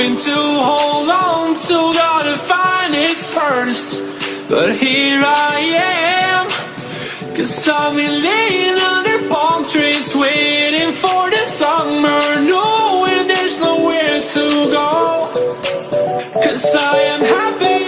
hoping to hold on to, gotta find it first. But here I am, cause I've been laying under palm trees, waiting for the summer, knowing there's nowhere to go. Cause I am happy.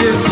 just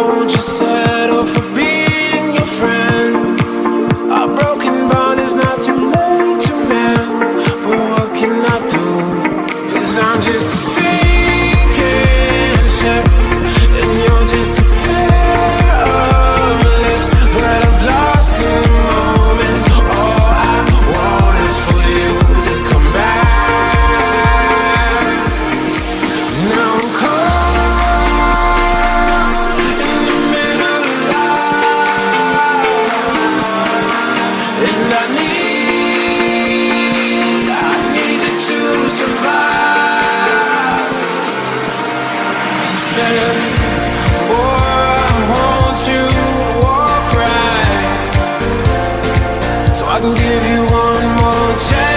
Eu vou te say I can give you one more chance.